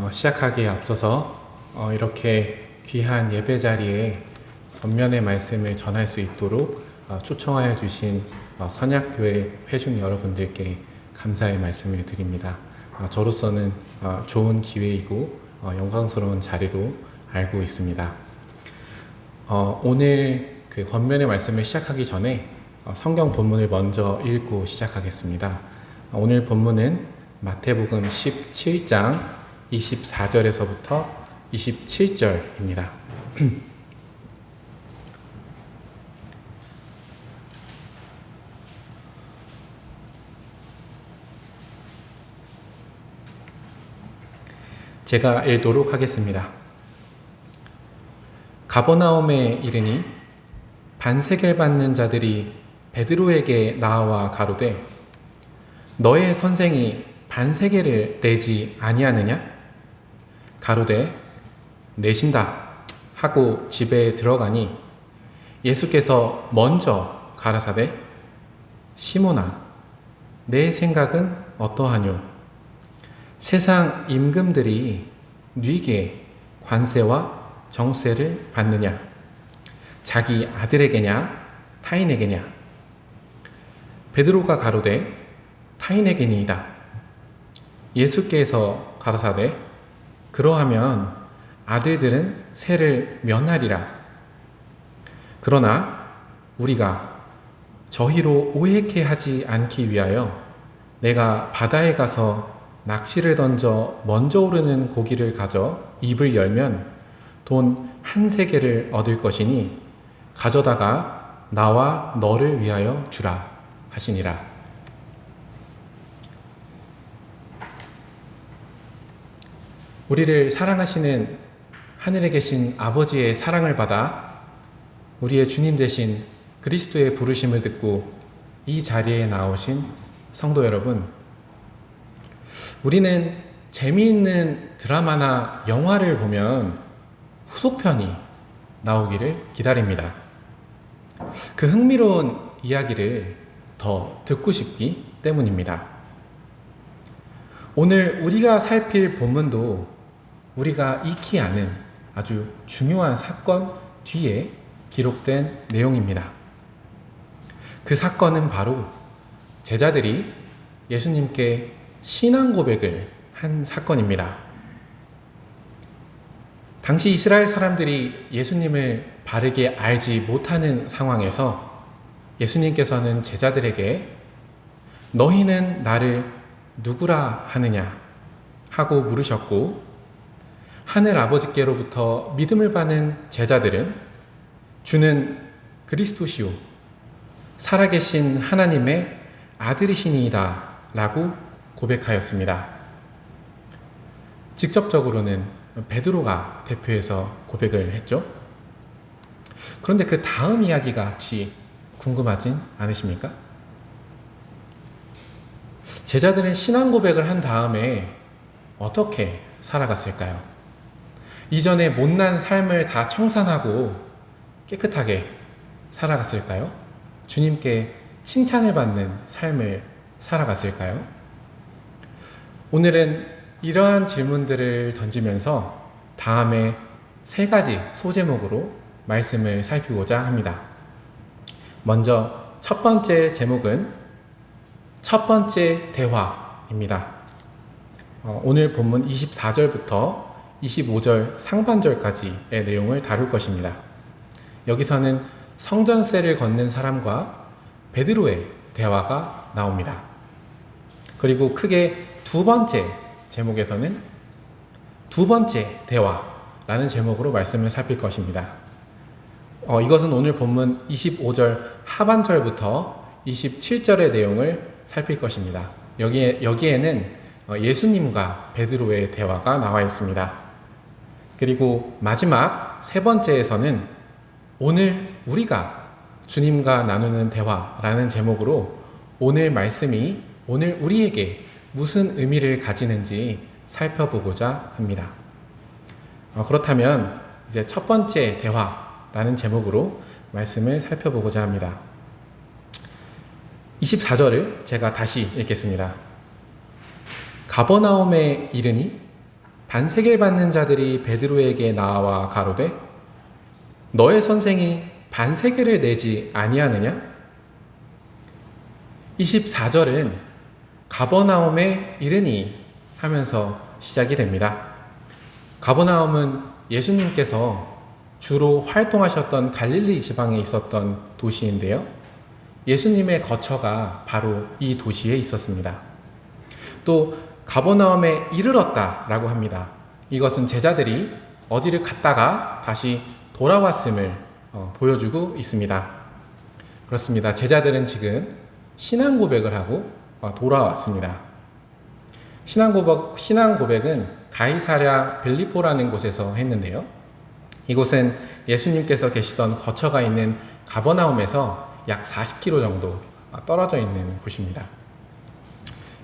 어, 시작하기에 앞서서 어, 이렇게 귀한 예배 자리에 전면의 말씀을 전할 수 있도록 어, 초청하여 주신 어, 선약교회 회중 여러분들께 감사의 말씀을 드립니다. 어, 저로서는 어, 좋은 기회이고 어, 영광스러운 자리로 알고 있습니다. 어, 오늘 그 권면의 말씀을 시작하기 전에 어, 성경 본문을 먼저 읽고 시작하겠습니다. 어, 오늘 본문은 마태복음 17장 24절에서부터 27절입니다. 제가 읽도록 하겠습니다. 가버나움에 이르니 반세겔 받는 자들이 베드로에게 나와 가로되 너의 선생이 반세겔을 내지 아니하느냐? 가로되 내신다 하고 집에 들어가니 예수께서 먼저 가라사대 시몬아 내 생각은 어떠하뇨? 세상 임금들이 네게 관세와 정세를 받느냐? 자기 아들에게냐? 타인에게냐? 베드로가 가로되 타인에게니이다. 예수께서 가라사대 그러하면 아들들은 세를 면하리라. 그러나 우리가 저희로 오해케 하지 않기 위하여 내가 바다에 가서 낚시를 던져 먼저 오르는 고기를 가져 입을 열면 돈 한 세계를 얻을 것이니 가져다가 나와 너를 위하여 주라 하시니라. 우리를 사랑하시는 하늘에 계신 아버지의 사랑을 받아 우리의 주님 되신 그리스도의 부르심을 듣고 이 자리에 나오신 성도 여러분, 우리는 재미있는 드라마나 영화를 보면 후속편이 나오기를 기다립니다. 그 흥미로운 이야기를 더 듣고 싶기 때문입니다. 오늘 우리가 살필 본문도 우리가 익히 아는 아주 중요한 사건 뒤에 기록된 내용입니다. 그 사건은 바로 제자들이 예수님께 신앙 고백을 한 사건입니다. 당시 이스라엘 사람들이 예수님을 바르게 알지 못하는 상황에서 예수님께서는 제자들에게 너희는 나를 누구라 하느냐 하고 물으셨고 하늘 아버지께로부터 믿음을 받는 제자들은 주는 그리스도시오 살아계신 하나님의 아들이시니이다 라고 고백하였습니다. 직접적으로는 베드로가 대표해서 고백을 했죠. 그런데 그 다음 이야기가 혹시 궁금하진 않으십니까? 제자들은 신앙 고백을 한 다음에 어떻게 살아갔을까요? 이전에 못난 삶을 다 청산하고 깨끗하게 살아갔을까요? 주님께 칭찬을 받는 삶을 살아갔을까요? 오늘은 이러한 질문들을 던지면서 다음에 세 가지 소제목으로 말씀을 살피고자 합니다. 먼저 첫 번째 제목은 첫 번째 대화입니다. 어, 오늘 본문 24절부터 25절 상반절까지의 내용을 다룰 것입니다. 여기서는 성전세를 걷는 사람과 베드로의 대화가 나옵니다. 그리고 크게 두 번째 제목에서는 두 번째 대화라는 제목으로 말씀을 살필 것입니다. 어, 이것은 오늘 본문 25절 하반절부터 27절의 내용을 살필 것입니다. 여기에, 여기에는 어, 예수님과 베드로의 대화가 나와 있습니다. 그리고 마지막 세 번째에서는 오늘 우리가 주님과 나누는 대화라는 제목으로 오늘 말씀이 오늘 우리에게 무슨 의미를 가지는지 살펴보고자 합니다. 어, 그렇다면 이제 첫 번째 대화라는 제목으로 말씀을 살펴보고자 합니다. 24절을 제가 다시 읽겠습니다. 가버나움에 이르니 반세계를 받는 자들이 베드로에게 나와 가로되 너의 선생이 반세계를 내지 아니하느냐? 24절은 가버나움에 이르니 하면서 시작이 됩니다. 가버나움은 예수님께서 주로 활동하셨던 갈릴리 지방에 있었던 도시인데요. 예수님의 거처가 바로 이 도시에 있었습니다. 또 가버나움에 이르렀다라고 합니다. 이것은 제자들이 어디를 갔다가 다시 돌아왔음을 어, 보여주고 있습니다. 그렇습니다. 제자들은 지금 신앙 고백을 하고 어, 돌아왔습니다. 신앙 고백, 신앙 고백은 가이사랴 벨리포라는 곳에서 했는데요. 이곳은 예수님께서 계시던 거처가 있는 가버나움에서 약 40km 정도 떨어져 있는 곳입니다.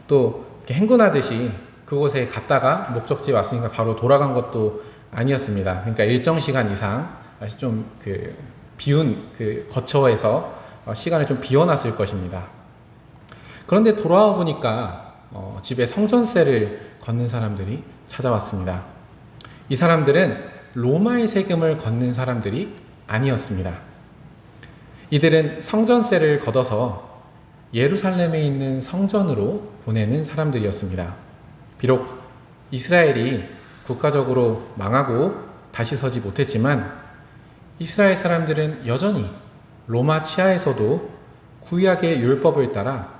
또 행군하듯이 그곳에 갔다가 목적지에 왔으니까 바로 돌아간 것도 아니었습니다. 그러니까 일정 시간 이상 좀 그 비운 그 거처에서 시간을 좀 비워놨을 것입니다. 그런데 돌아와 보니까 어 집에 성전세를 걷는 사람들이 찾아왔습니다. 이 사람들은 로마의 세금을 걷는 사람들이 아니었습니다. 이들은 성전세를 걷어서 예루살렘에 있는 성전으로 보내는 사람들이었습니다. 비록 이스라엘이 국가적으로 망하고 다시 서지 못했지만 이스라엘 사람들은 여전히 로마 치하에서도 구약의 율법을 따라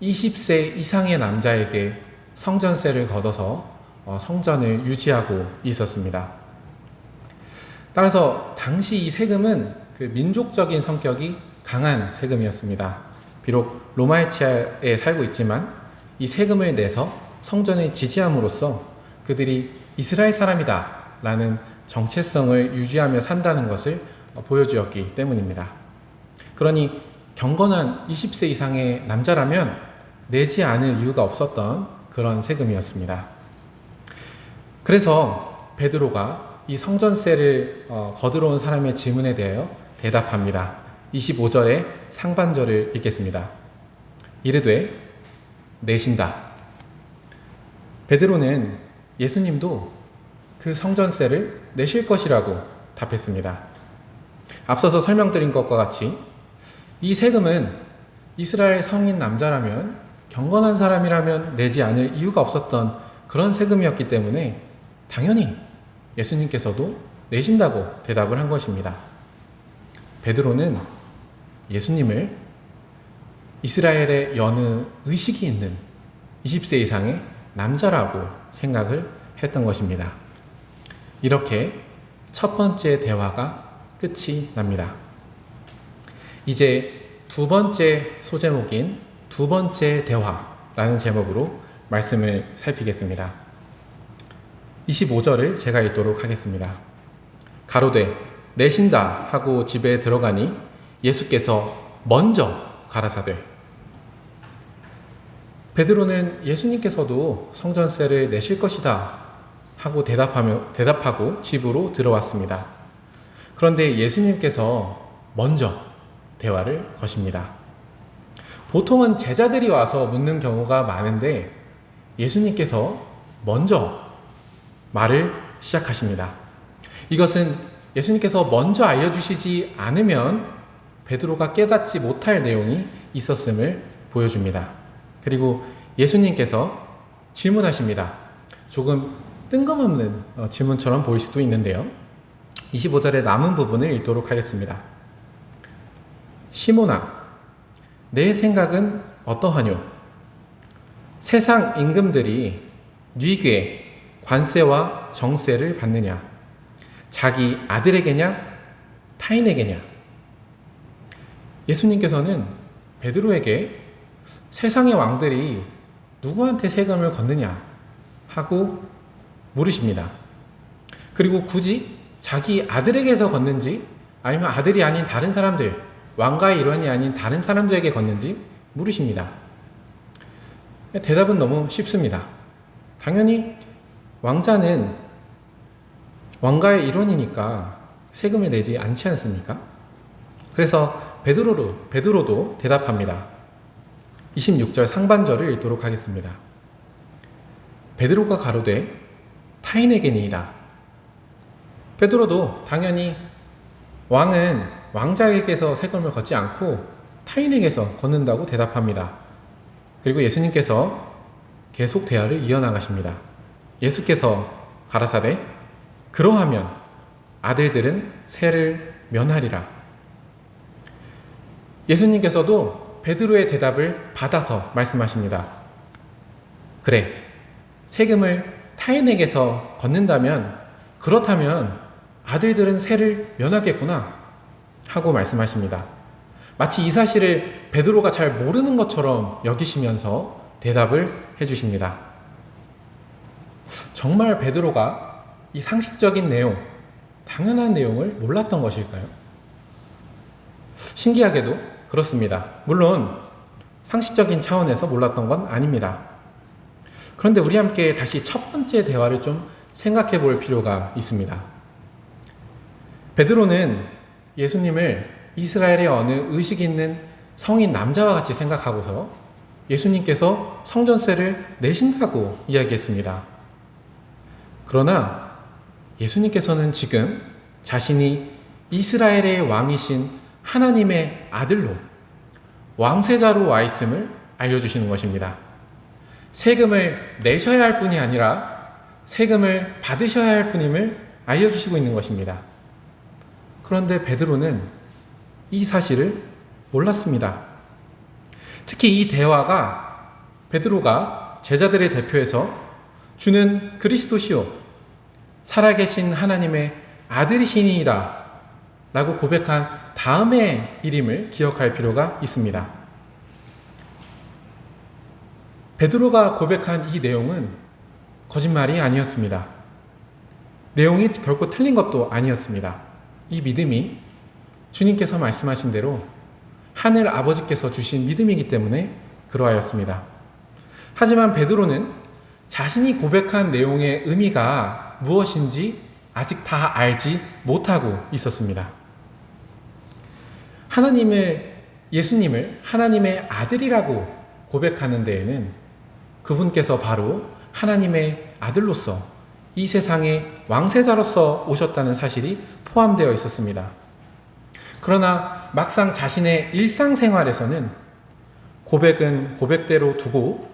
20세 이상의 남자에게 성전세를 걷어서 어, 성전을 유지하고 있었습니다. 따라서 당시 이 세금은 그 민족적인 성격이 강한 세금이었습니다. 비록 로마의 치하에 살고 있지만 이 세금을 내서 성전을 지지함으로써 그들이 이스라엘 사람이다 라는 정체성을 유지하며 산다는 것을 보여주었기 때문입니다. 그러니 경건한 20세 이상의 남자라면 내지 않을 이유가 없었던 그런 세금이었습니다. 그래서 베드로가 이 성전세를 어, 거들어온 사람의 질문에 대하여 대답합니다. 25절의 상반절을 읽겠습니다. 이르되 내신다. 베드로는 예수님도 그 성전세를 내실 것이라고 답했습니다. 앞서서 설명드린 것과 같이 이 세금은 이스라엘 성인 남자라면 경건한 사람이라면 내지 않을 이유가 없었던 그런 세금이었기 때문에 당연히 예수님께서도 내신다고 대답을 한 것입니다. 베드로는 예수님을 이스라엘의 여느 의식이 있는 20세 이상의 남자라고 생각을 했던 것입니다. 이렇게 첫 번째 대화가 끝이 납니다. 이제 두 번째 소제목인 두 번째 대화라는 제목으로 말씀을 살피겠습니다. 25절을 제가 읽도록 하겠습니다. 가로되 내신다 하고 집에 들어가니 예수께서 먼저 가라사대 베드로는 예수님께서도 성전세를 내실 것이다 하고 대답하며 대답하고 집으로 들어왔습니다. 그런데 예수님께서 먼저 대화를 거십니다. 보통은 제자들이 와서 묻는 경우가 많은데 예수님께서 먼저 말을 시작하십니다. 이것은 예수님께서 먼저 알려주시지 않으면 베드로가 깨닫지 못할 내용이 있었음을 보여줍니다. 그리고 예수님께서 질문하십니다. 조금 뜬금없는 어, 질문처럼 보일 수도 있는데요. 25절의 남은 부분을 읽도록 하겠습니다. 시모나, 내 생각은 어떠하뇨? 세상 임금들이 뉘괴, 관세와 정세를 받느냐? 자기 아들에게냐? 타인에게냐? 예수님께서는 베드로에게 세상의 왕들이 누구한테 세금을 걷느냐 하고 물으십니다. 그리고 굳이 자기 아들에게서 걷는지 아니면 아들이 아닌 다른 사람들, 왕가의 일원이 아닌 다른 사람들에게 걷는지 물으십니다. 대답은 너무 쉽습니다. 당연히 왕자는 왕가의 일원이니까 세금을 내지 않지 않습니까? 그래서 베드로로, 베드로도 대답합니다. 26절 상반절을 읽도록 하겠습니다. 베드로가 가로되 타인에게니이다. 베드로도 당연히 왕은 왕자에게서 세금을 걷지 않고 타인에게서 걷는다고 대답합니다. 그리고 예수님께서 계속 대화를 이어나가십니다. 예수께서 가라사대 그러하면 아들들은 세를 면하리라. 예수님께서도 베드로의 대답을 받아서 말씀하십니다. 그래, 세금을 타인에게서 걷는다면 그렇다면 아들들은 세를 면하겠구나 하고 말씀하십니다. 마치 이 사실을 베드로가 잘 모르는 것처럼 여기시면서 대답을 해주십니다. 정말 베드로가 이 상식적인 내용, 당연한 내용을 몰랐던 것일까요? 신기하게도 그렇습니다. 물론 상식적인 차원에서 몰랐던 건 아닙니다. 그런데 우리 함께 다시 첫 번째 대화를 좀 생각해 볼 필요가 있습니다. 베드로는 예수님을 이스라엘의 어느 의식 있는 성인 남자와 같이 생각하고서 예수님께서 성전세를 내신다고 이야기했습니다. 그러나 예수님께서는 지금 자신이 이스라엘의 왕이신 하나님의 아들로 왕세자로 와 있음을 알려주시는 것입니다. 세금을 내셔야 할 뿐이 아니라 세금을 받으셔야 할 뿐임을 알려주시고 있는 것입니다. 그런데 베드로는 이 사실을 몰랐습니다. 특히 이 대화가 베드로가 제자들의 대표에서 주는 그리스도시요 살아계신 하나님의 아들이시니이다 라고 고백한 다음의 일임을 기억할 필요가 있습니다. 베드로가 고백한 이 내용은 거짓말이 아니었습니다. 내용이 결코 틀린 것도 아니었습니다. 이 믿음이 주님께서 말씀하신 대로 하늘 아버지께서 주신 믿음이기 때문에 그러하였습니다. 하지만 베드로는 자신이 고백한 내용의 의미가 무엇인지 아직 다 알지 못하고 있었습니다. 하나님을, 예수님을 하나님의 아들이라고 고백하는 데에는 그분께서 바로 하나님의 아들로서 이 세상의 왕세자로서 오셨다는 사실이 포함되어 있었습니다. 그러나 막상 자신의 일상생활에서는 고백은 고백대로 두고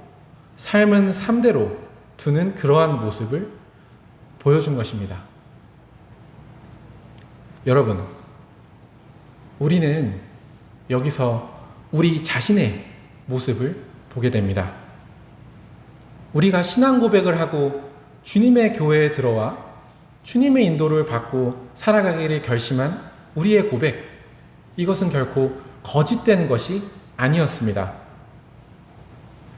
삶은 삶대로 두는 그러한 모습을 보여준 것입니다. 여러분, 우리는 여기서 우리 자신의 모습을 보게 됩니다. 우리가 신앙 고백을 하고 주님의 교회에 들어와 주님의 인도를 받고 살아가기를 결심한 우리의 고백, 이것은 결코 거짓된 것이 아니었습니다.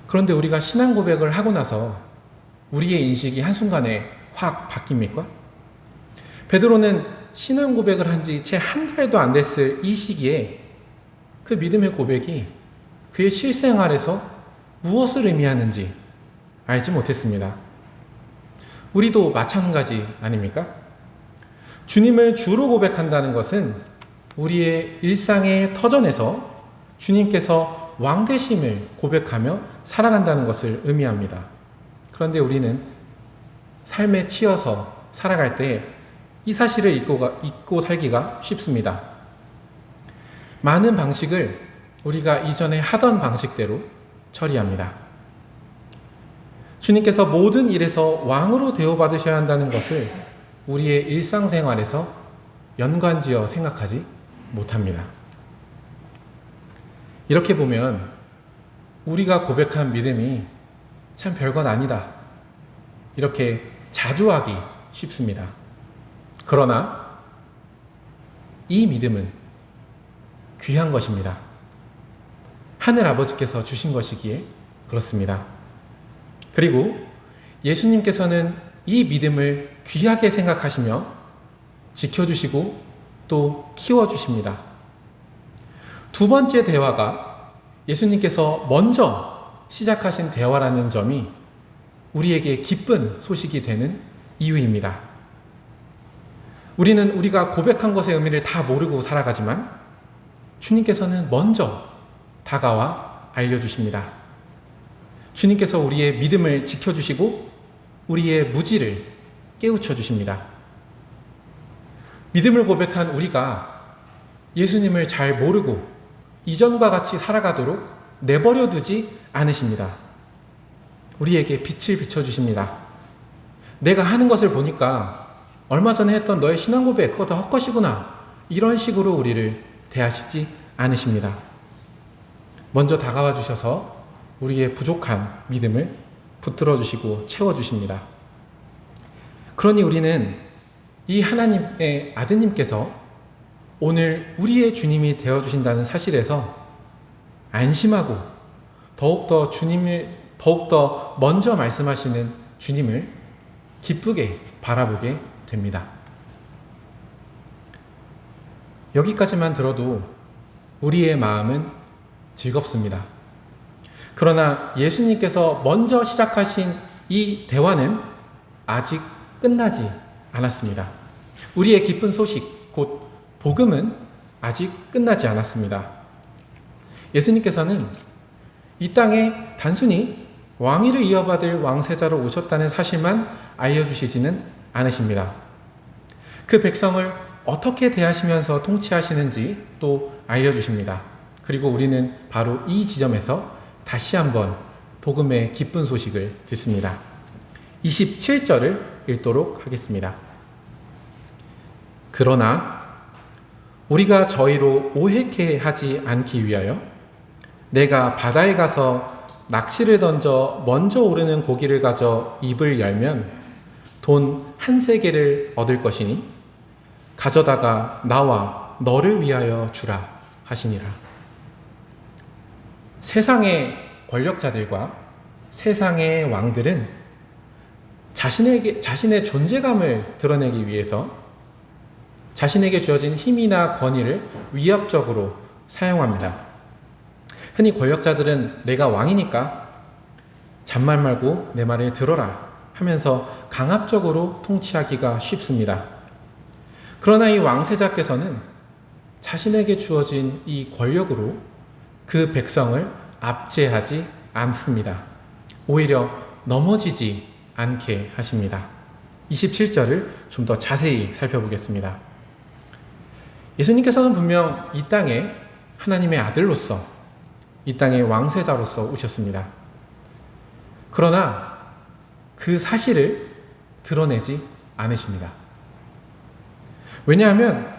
그런데 우리가 신앙 고백을 하고 나서 우리의 인식이 한순간에 확 바뀝니까? 베드로는 신앙 고백을 한 지 채 한 달도 안 됐을 이 시기에 그 믿음의 고백이 그의 실생활에서 무엇을 의미하는지 알지 못했습니다. 우리도 마찬가지 아닙니까? 주님을 주로 고백한다는 것은 우리의 일상의 터전에서 주님께서 왕되심을 고백하며 살아간다는 것을 의미합니다. 그런데 우리는 삶에 치여서 살아갈 때 이 사실을 잊고, 잊고 살기가 쉽습니다. 많은 방식을 우리가 이전에 하던 방식대로 처리합니다. 주님께서 모든 일에서 왕으로 대우받으셔야 한다는 것을 우리의 일상생활에서 연관지어 생각하지 못합니다. 이렇게 보면 우리가 고백한 믿음이 참 별건 아니다. 이렇게 자주 하기 쉽습니다. 그러나 이 믿음은 귀한 것입니다. 하늘 아버지께서 주신 것이기에 그렇습니다. 그리고 예수님께서는 이 믿음을 귀하게 생각하시며 지켜주시고 또 키워주십니다. 두 번째 대화가 예수님께서 먼저 시작하신 대화라는 점이 우리에게 기쁜 소식이 되는 이유입니다. 우리는 우리가 고백한 것의 의미를 다 모르고 살아가지만 주님께서는 먼저 다가와 알려주십니다. 주님께서 우리의 믿음을 지켜주시고 우리의 무지를 깨우쳐 주십니다. 믿음을 고백한 우리가 예수님을 잘 모르고 이전과 같이 살아가도록 내버려 두지 않으십니다. 우리에게 빛을 비춰주십니다. 내가 하는 것을 보니까 얼마 전에 했던 너의 신앙 고백, 그거 다 헛것이구나. 이런 식으로 우리를 대하시지 않으십니다. 먼저 다가와 주셔서 우리의 부족한 믿음을 붙들어 주시고 채워 주십니다. 그러니 우리는 이 하나님의 아드님께서 오늘 우리의 주님이 되어 주신다는 사실에서 안심하고 더욱더 주님을 더욱더 먼저 말씀하시는 주님을 기쁘게 바라보게 됩니다. 여기까지만 들어도 우리의 마음은 즐겁습니다. 그러나 예수님께서 먼저 시작하신 이 대화는 아직 끝나지 않았습니다. 우리의 기쁜 소식, 곧 복음은 아직 끝나지 않았습니다. 예수님께서는 이 땅에 단순히 왕위를 이어받을 왕세자로 오셨다는 사실만 알려주시지는 않으십니다. 그 백성을 어떻게 대하시면서 통치하시는지 또 알려주십니다. 그리고 우리는 바로 이 지점에서 다시 한번 복음의 기쁜 소식을 듣습니다. 27절을 읽도록 하겠습니다. 그러나 우리가 저희로 오해케 하지 않기 위하여 내가 바다에 가서 낚시를 던져 먼저 오르는 고기를 가져 입을 열면 돈 한 세계를 얻을 것이니 가져다가 나와 너를 위하여 주라 하시니라. 세상의 권력자들과 세상의 왕들은 자신에게, 자신의 존재감을 드러내기 위해서 자신에게 주어진 힘이나 권위를 위협적으로 사용합니다. 흔히 권력자들은 내가 왕이니까 잔말 말고 내 말을 들어라 하면서 강압적으로 통치하기가 쉽습니다. 그러나 이 왕세자께서는 자신에게 주어진 이 권력으로 그 백성을 압제하지 않습니다. 오히려 넘어지지 않게 하십니다. 27절을 좀 더 자세히 살펴보겠습니다. 예수님께서는 분명 이 땅에 하나님의 아들로서 이 땅의 왕세자로서 오셨습니다. 그러나 그 사실을 드러내지 않으십니다. 왜냐하면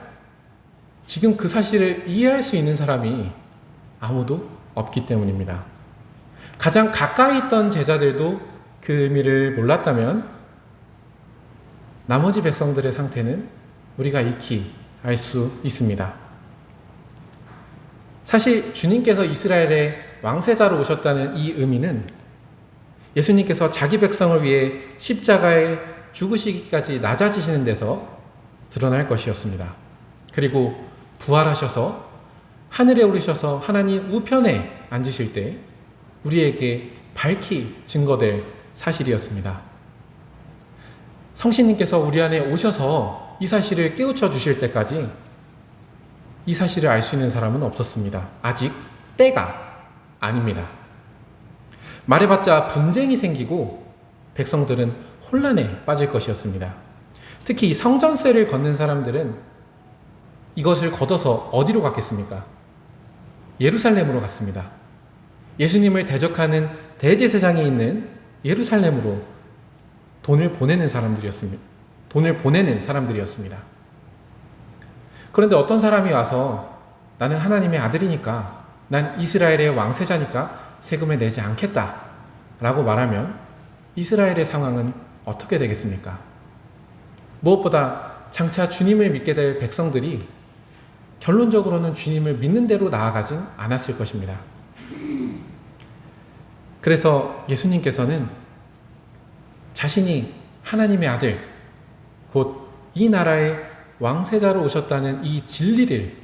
지금 그 사실을 이해할 수 있는 사람이 아무도 없기 때문입니다. 가장 가까이 있던 제자들도 그 의미를 몰랐다면 나머지 백성들의 상태는 우리가 익히 알 수 있습니다. 사실 주님께서 이스라엘의 왕세자로 오셨다는 이 의미는 예수님께서 자기 백성을 위해 십자가에 죽으시기까지 낮아지시는 데서 드러날 것이었습니다. 그리고 부활하셔서 하늘에 오르셔서 하나님 우편에 앉으실 때 우리에게 밝히 증거될 사실이었습니다. 성신님께서 우리 안에 오셔서 이 사실을 깨우쳐 주실 때까지 이 사실을 알 수 있는 사람은 없었습니다. 아직 때가 아닙니다. 말해봤자 분쟁이 생기고 백성들은 혼란에 빠질 것이었습니다. 특히 성전세를 걷는 사람들은 이것을 걷어서 어디로 갔겠습니까? 예루살렘으로 갔습니다. 예수님을 대적하는 대제사장이 있는 예루살렘으로 돈을 보내는 사람들이었습니다. 돈을 보내는 사람들이었습니다. 그런데 어떤 사람이 와서 나는 하나님의 아들이니까 난 이스라엘의 왕세자니까 세금을 내지 않겠다 라고 말하면 이스라엘의 상황은 어떻게 되겠습니까? 무엇보다 장차 주님을 믿게 될 백성들이 결론적으로는 주님을 믿는 대로 나아가진 않았을 것입니다. 그래서 예수님께서는 자신이 하나님의 아들, 곧 이 나라의 왕세자로 오셨다는 이 진리를,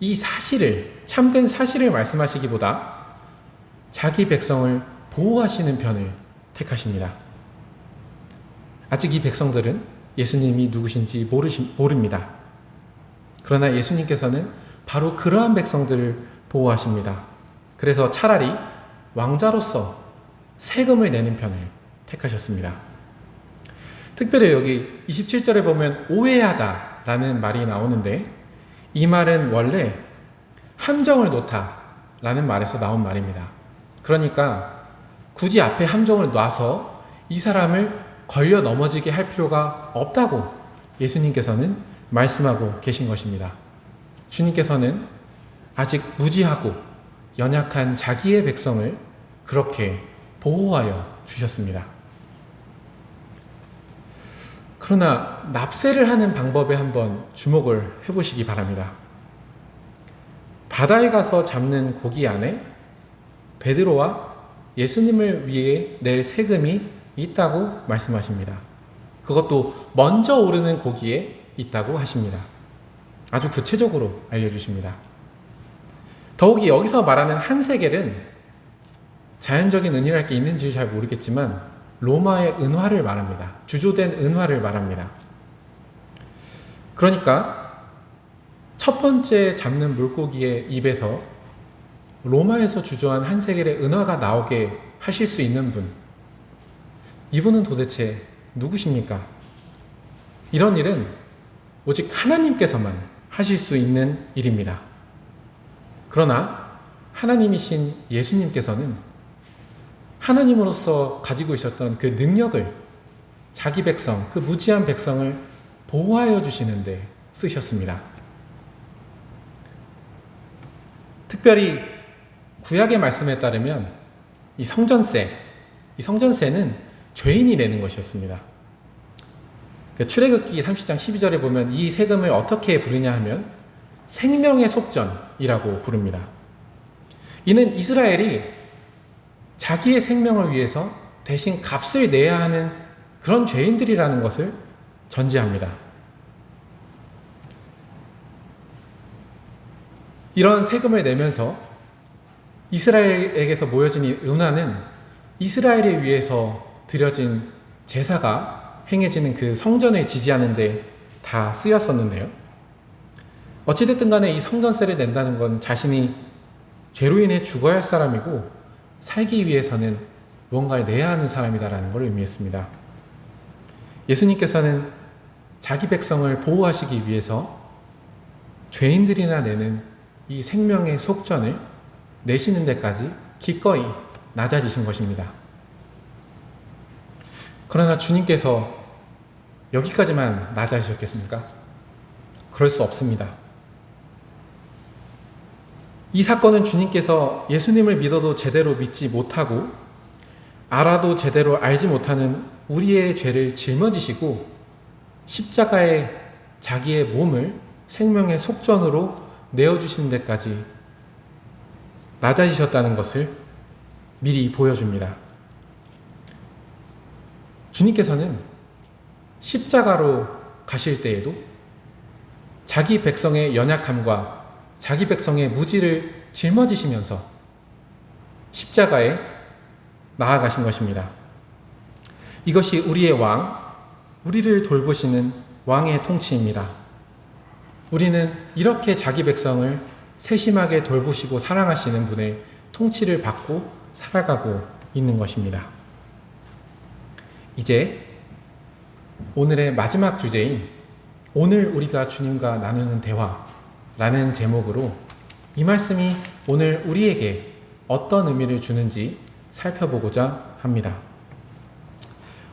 이 사실을, 참된 사실을 말씀하시기보다 자기 백성을 보호하시는 편을 택하십니다. 아직 이 백성들은 예수님이 누구신지 모르시, 모릅니다. 그러나 예수님께서는 바로 그러한 백성들을 보호하십니다. 그래서 차라리 왕자로서 세금을 내는 편을 택하셨습니다. 특별히 여기 27절에 보면 오해하다 라는 말이 나오는데 이 말은 원래 함정을 놓다 라는 말에서 나온 말입니다. 그러니까 굳이 앞에 함정을 놔서 이 사람을 걸려 넘어지게 할 필요가 없다고 예수님께서는 말씀하고 계신 것입니다. 주님께서는 아직 무지하고 연약한 자기의 백성을 그렇게 보호하여 주셨습니다. 그러나 납세를 하는 방법에 한번 주목을 해보시기 바랍니다. 바다에 가서 잡는 고기 안에 베드로와 예수님을 위해 낼 세금이 있다고 말씀하십니다. 그것도 먼저 오르는 고기에 있다고 하십니다. 아주 구체적으로 알려주십니다. 더욱이 여기서 말하는 한 세겔은 자연적인 은이랄 게 있는지 잘 모르겠지만 로마의 은화를 말합니다. 주조된 은화를 말합니다. 그러니까 첫 번째 잡는 물고기의 입에서 로마에서 주조한 한 세겔의 은화가 나오게 하실 수 있는 분. 이분은 도대체 누구십니까? 이런 일은 오직 하나님께서만 하실 수 있는 일입니다. 그러나 하나님이신 예수님께서는 하나님으로서 가지고 있었던 그 능력을 자기 백성, 그 무지한 백성을 보호하여 주시는데 쓰셨습니다. 특별히 구약의 말씀에 따르면 이 성전세, 이 성전세는 죄인이 내는 것이었습니다. 그 출애굽기 30장 12절에 보면 이 세금을 어떻게 부르냐 하면 생명의 속전이라고 부릅니다. 이는 이스라엘이 자기의 생명을 위해서 대신 값을 내야 하는 그런 죄인들이라는 것을 전제합니다. 이런 세금을 내면서 이스라엘에게서 모여진 이 은화는 이스라엘에 위해서 드려진 제사가 행해지는 그 성전을 지지하는 데 다 쓰였었는데요. 어찌됐든 간에 이 성전세를 낸다는 건 자신이 죄로 인해 죽어야 할 사람이고 살기 위해서는 뭔가를 내야 하는 사람이다라는 걸 의미했습니다. 예수님께서는 자기 백성을 보호하시기 위해서 죄인들이나 내는 이 생명의 속전을 내시는 데까지 기꺼이 낮아지신 것입니다. 그러나 주님께서 여기까지만 낮아지셨겠습니까? 그럴 수 없습니다. 이 사건은 주님께서 예수님을 믿어도 제대로 믿지 못하고 알아도 제대로 알지 못하는 우리의 죄를 짊어지시고 십자가에 자기의 몸을 생명의 속전으로 내어주시는 데까지 낮아지셨다는 것을 미리 보여줍니다. 주님께서는 십자가로 가실 때에도 자기 백성의 연약함과 자기 백성의 무지를 짊어지시면서 십자가에 나아가신 것입니다. 이것이 우리의 왕, 우리를 돌보시는 왕의 통치입니다. 우리는 이렇게 자기 백성을 세심하게 돌보시고 사랑하시는 분의 통치를 받고 살아가고 있는 것입니다. 이제 오늘의 마지막 주제인 오늘 우리가 주님과 나누는 대화 라는 제목으로 이 말씀이 오늘 우리에게 어떤 의미를 주는지 살펴보고자 합니다.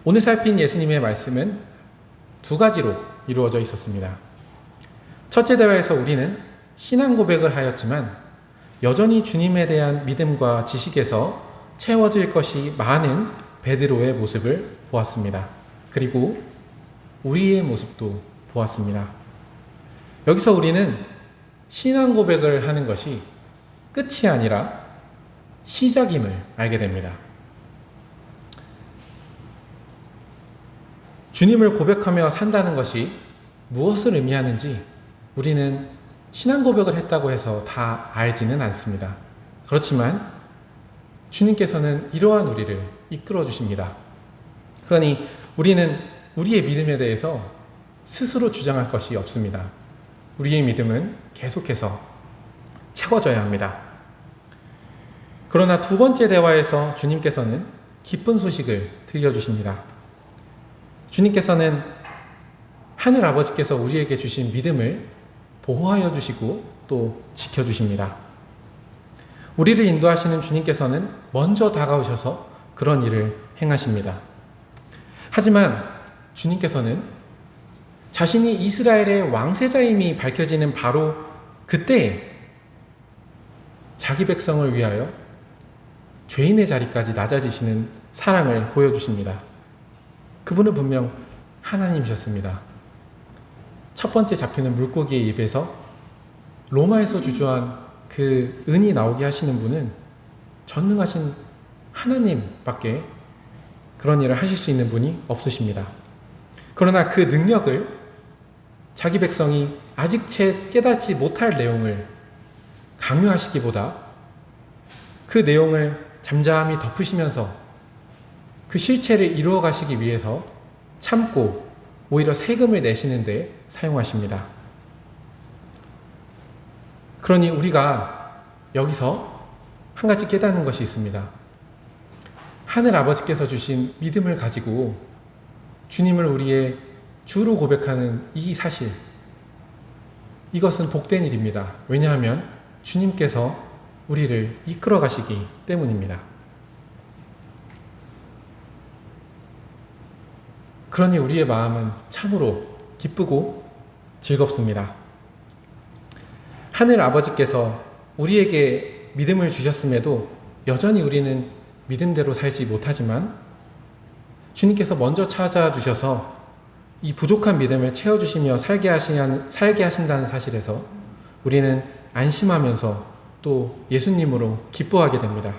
오늘 살핀 예수님의 말씀은 두 가지로 이루어져 있었습니다. 첫째 대화에서 우리는 신앙 고백을 하였지만 여전히 주님에 대한 믿음과 지식에서 채워질 것이 많은 베드로의 모습을 보았습니다. 그리고 우리의 모습도 보았습니다. 여기서 우리는 신앙 고백을 하는 것이 끝이 아니라 시작임을 알게 됩니다. 주님을 고백하며 산다는 것이 무엇을 의미하는지 우리는 신앙 고백을 했다고 해서 다 알지는 않습니다. 그렇지만 주님께서는 이러한 우리를 이끌어 주십니다. 그러니 우리는 우리의 믿음에 대해서 스스로 주장할 것이 없습니다. 우리의 믿음은 계속해서 채워져야 합니다. 그러나 두 번째 대화에서 주님께서는 기쁜 소식을 들려주십니다. 주님께서는 하늘 아버지께서 우리에게 주신 믿음을 보호하여 주시고 또 지켜주십니다. 우리를 인도하시는 주님께서는 먼저 다가오셔서 그런 일을 행하십니다. 하지만 주님께서는 자신이 이스라엘의 왕세자임이 밝혀지는 바로 그때 자기 백성을 위하여 죄인의 자리까지 낮아지시는 사랑을 보여주십니다. 그분은 분명 하나님이셨습니다. 첫 번째 잡히는 물고기의 입에서 로마에서 주저한 그 은이 나오게 하시는 분은 전능하신 하나님밖에 그런 일을 하실 수 있는 분이 없으십니다. 그러나 그 능력을 자기 백성이 아직 채 깨닫지 못할 내용을 강요하시기보다 그 내용을 잠잠히 덮으시면서 그 실체를 이루어 가시기 위해서 참고 오히려 세금을 내시는 데 사용하십니다. 그러니 우리가 여기서 한 가지 깨닫는 것이 있습니다. 하늘 아버지께서 주신 믿음을 가지고 주님을 우리의 주로 고백하는 이 사실, 이것은 복된 일입니다. 왜냐하면 주님께서 우리를 이끌어 가시기 때문입니다. 그러니 우리의 마음은 참으로 기쁘고 즐겁습니다. 하늘 아버지께서 우리에게 믿음을 주셨음에도 여전히 우리는 믿음대로 살지 못하지만 주님께서 먼저 찾아주셔서 이 부족한 믿음을 채워주시며 살게, 하시는, 살게 하신다는 사실에서 우리는 안심하면서 또 예수님으로 기뻐하게 됩니다.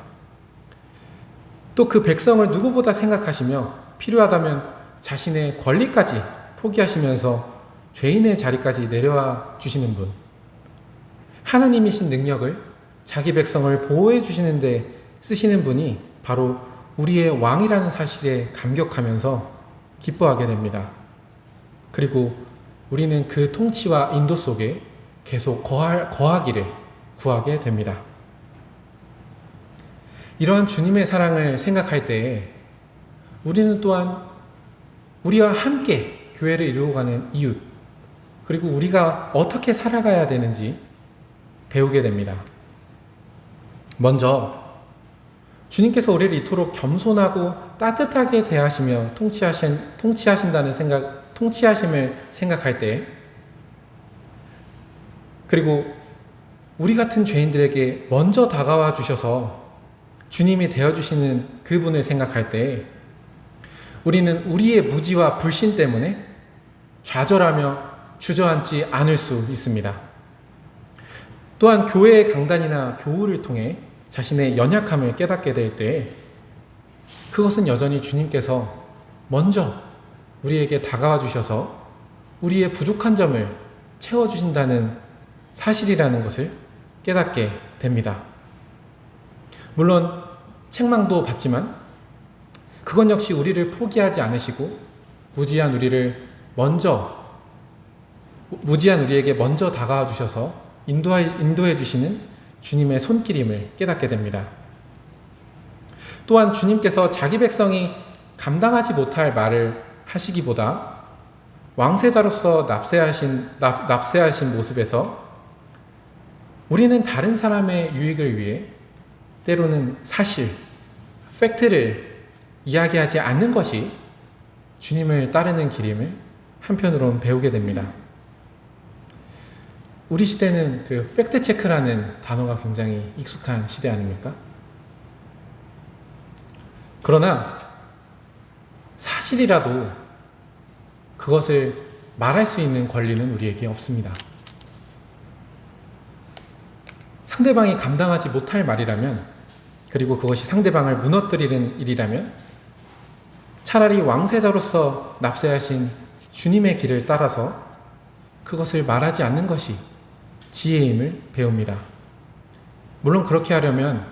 또 그 백성을 누구보다 생각하시며 필요하다면 자신의 권리까지 포기하시면서 죄인의 자리까지 내려와 주시는 분. 하나님이신 능력을 자기 백성을 보호해 주시는데 쓰시는 분이 바로 우리의 왕이라는 사실에 감격하면서 기뻐하게 됩니다. 그리고 우리는 그 통치와 인도 속에 계속 거할, 거하기를 구하게 됩니다. 이러한 주님의 사랑을 생각할 때에 우리는 또한 우리와 함께 교회를 이루어가는 이웃, 그리고 우리가 어떻게 살아가야 되는지 배우게 됩니다. 먼저, 주님께서 우리를 이토록 겸손하고 따뜻하게 대하시며 통치하신, 통치하신다는 생각, 통치하심을 생각할 때, 그리고 우리 같은 죄인들에게 먼저 다가와 주셔서 주님이 되어주시는 그분을 생각할 때, 우리는 우리의 무지와 불신 때문에 좌절하며 주저앉지 않을 수 있습니다. 또한 교회의 강단이나 교우를 통해 자신의 연약함을 깨닫게 될 때 그것은 여전히 주님께서 먼저 우리에게 다가와 주셔서 우리의 부족한 점을 채워주신다는 사실이라는 것을 깨닫게 됩니다. 물론 책망도 받지만 그건 역시 우리를 포기하지 않으시고 무지한 우리를 먼저 무지한 우리에게 먼저 다가와 주셔서 인도해, 인도해 주시는 주님의 손길임을 깨닫게 됩니다. 또한 주님께서 자기 백성이 감당하지 못할 말을 하시기보다 왕세자로서 납세하신, 납, 납세하신 모습에서 우리는 다른 사람의 유익을 위해 때로는 사실, 팩트를 이야기하지 않는 것이 주님을 따르는 길임을 한편으론 배우게 됩니다. 우리 시대는 그 팩트 체크라는 단어가 굉장히 익숙한 시대 아닙니까? 그러나 사실이라도 그것을 말할 수 있는 권리는 우리에게 없습니다. 상대방이 감당하지 못할 말이라면, 그리고 그것이 상대방을 무너뜨리는 일이라면, 차라리 왕세자로서 납세하신 주님의 길을 따라서 그것을 말하지 않는 것이 지혜임을 배웁니다. 물론 그렇게 하려면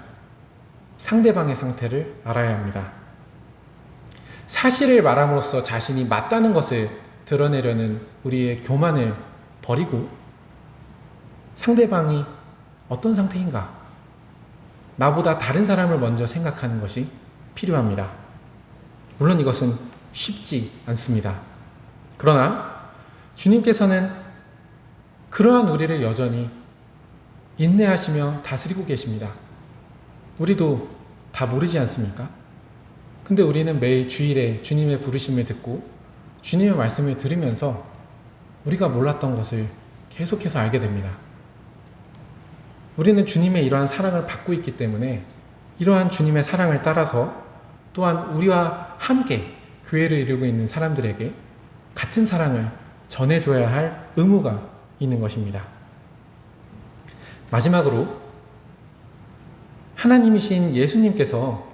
상대방의 상태를 알아야 합니다. 사실을 말함으로써 자신이 맞다는 것을 드러내려는 우리의 교만을 버리고 상대방이 어떤 상태인가? 나보다 다른 사람을 먼저 생각하는 것이 필요합니다. 물론 이것은 쉽지 않습니다. 그러나 주님께서는 그러한 우리를 여전히 인내하시며 다스리고 계십니다. 우리도 다 모르지 않습니까? 근데 우리는 매일 주일에 주님의 부르심을 듣고 주님의 말씀을 들으면서 우리가 몰랐던 것을 계속해서 알게 됩니다. 우리는 주님의 이러한 사랑을 받고 있기 때문에 이러한 주님의 사랑을 따라서 또한 우리와 함께 교회를 이루고 있는 사람들에게 같은 사랑을 전해줘야 할 의무가 있는 것입니다. 마지막으로 하나님이신 예수님께서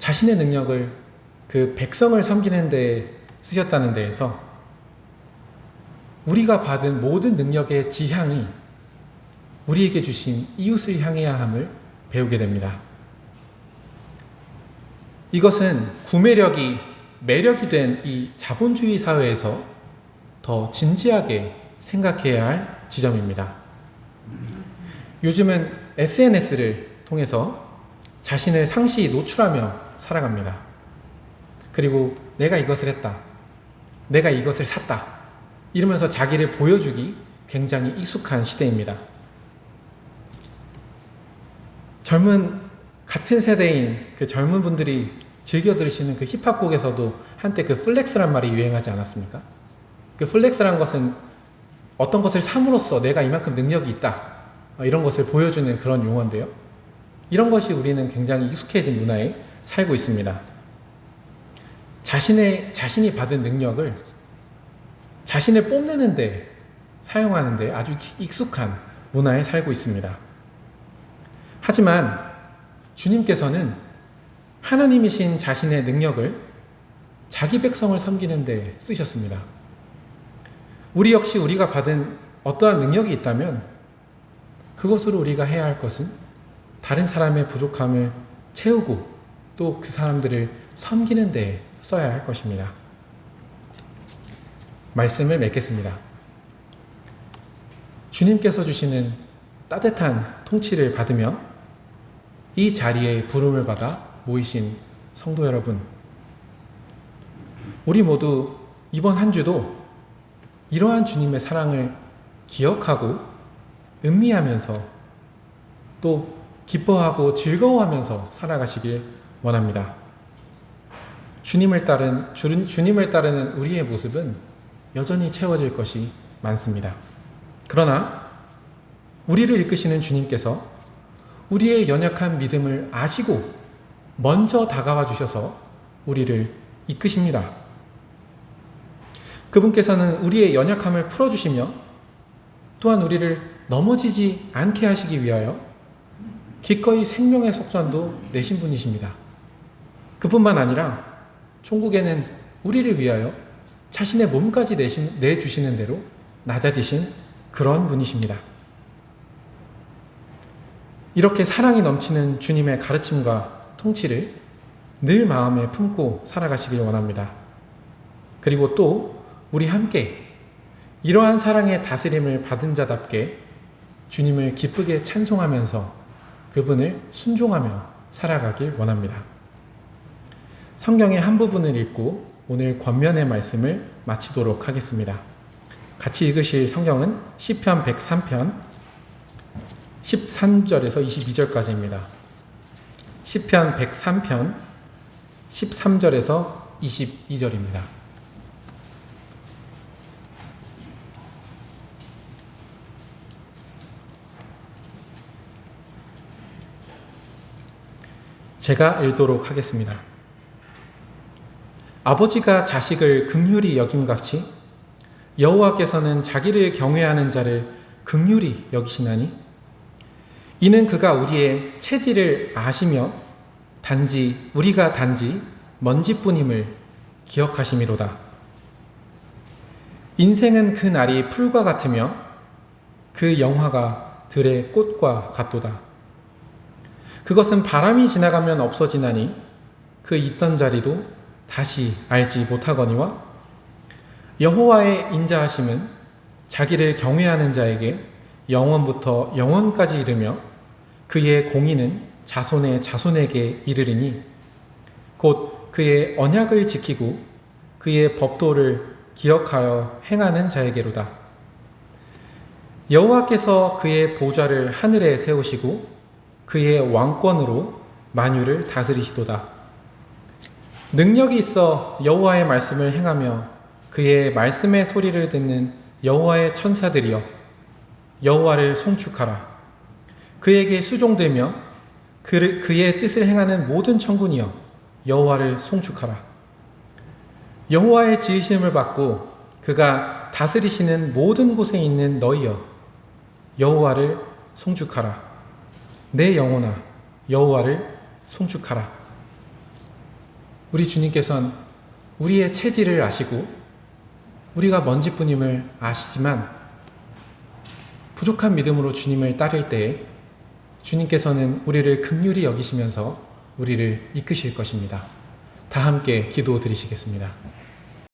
자신의 능력을 그 백성을 섬기는 데 쓰셨다는 데에서 우리가 받은 모든 능력의 지향이 우리에게 주신 이웃을 향해야 함을 배우게 됩니다. 이것은 구매력이 매력이 된 이 자본주의 사회에서 더 진지하게 생각해야 할 지점입니다. 요즘은 SNS를 통해서 자신을 상시 노출하며 살아갑니다. 그리고 내가 이것을 했다. 내가 이것을 샀다. 이러면서 자기를 보여주기 굉장히 익숙한 시대입니다. 젊은 같은 세대인 그 젊은 분들이 즐겨 들으시는 그 힙합 곡에서도 한때 그 flex란 말이 유행하지 않았습니까? 그 flex란 것은 어떤 것을 삼으로써 내가 이만큼 능력이 있다. 어, 이런 것을 보여주는 그런 용어인데요. 이런 것이 우리는 굉장히 익숙해진 문화에 살고 있습니다. 자신의, 자신이 받은 능력을 자신을 뽐내는데 사용하는데 아주 익숙한 문화에 살고 있습니다. 하지만 주님께서는 하나님이신 자신의 능력을 자기 백성을 섬기는 데 쓰셨습니다. 우리 역시 우리가 받은 어떠한 능력이 있다면 그것으로 우리가 해야 할 것은 다른 사람의 부족함을 채우고 또 그 사람들을 섬기는 데 써야 할 것입니다. 말씀을 맺겠습니다. 주님께서 주시는 따뜻한 통치를 받으며 이 자리에 부름을 받아 모이신 성도 여러분, 우리 모두 이번 한 주도 이러한 주님의 사랑을 기억하고 음미하면서 또 기뻐하고 즐거워하면서 살아가시길 원합니다. 주님을 따른 주님을 따르는 우리의 모습은 여전히 채워질 것이 많습니다. 그러나 우리를 이끄시는 주님께서 우리의 연약한 믿음을 아시고 먼저 다가와 주셔서 우리를 이끄십니다. 그분께서는 우리의 연약함을 풀어주시며 또한 우리를 넘어지지 않게 하시기 위하여 기꺼이 생명의 속전도 내신 분이십니다. 그뿐만 아니라 천국에는 우리를 위하여 자신의 몸까지 내신, 내주시는 대로 낮아지신 그런 분이십니다. 이렇게 사랑이 넘치는 주님의 가르침과 통치를 늘 마음에 품고 살아가시길 원합니다. 그리고 또 우리 함께 이러한 사랑의 다스림을 받은 자답게 주님을 기쁘게 찬송하면서 그분을 순종하며 살아가길 원합니다. 성경의 한 부분을 읽고 오늘 권면의 말씀을 마치도록 하겠습니다. 같이 읽으실 성경은 시편 103편 13절에서 22절까지입니다. 시편 103편 13절에서 22절입니다. 제가 읽도록 하겠습니다. 아버지가 자식을 극률히 여김같이 여호와께서는 자기를 경외하는 자를 극률히 여기시나니 이는 그가 우리의 체질을 아시며 단지 우리가 단지 먼지뿐임을 기억하심이로다. 인생은 그 날이 풀과 같으며 그 영화가 들의 꽃과 같도다. 그것은 바람이 지나가면 없어지나니 그 있던 자리도 다시 알지 못하거니와 여호와의 인자하심은 자기를 경외하는 자에게 영원부터 영원까지 이르며 그의 공의는 자손의 자손에게 이르리니 곧 그의 언약을 지키고 그의 법도를 기억하여 행하는 자에게로다. 여호와께서 그의 보좌를 하늘에 세우시고 그의 왕권으로 만유를 다스리시도다. 능력이 있어 여호와의 말씀을 행하며 그의 말씀의 소리를 듣는 여호와의 천사들이여 여호와를 송축하라. 그에게 수종되며 그, 그의 뜻을 행하는 모든 천군이여 여호와를 송축하라. 여호와의 지으심을 받고 그가 다스리시는 모든 곳에 있는 너희여 여호와를 송축하라. 내 영혼아 여호와를 송축하라. 우리 주님께서는 우리의 체질을 아시고 우리가 먼지뿐임을 아시지만 부족한 믿음으로 주님을 따를 때에 주님께서는 우리를 극률히 여기시면서 우리를 이끄실 것입니다. 다 함께 기도 드리시겠습니다.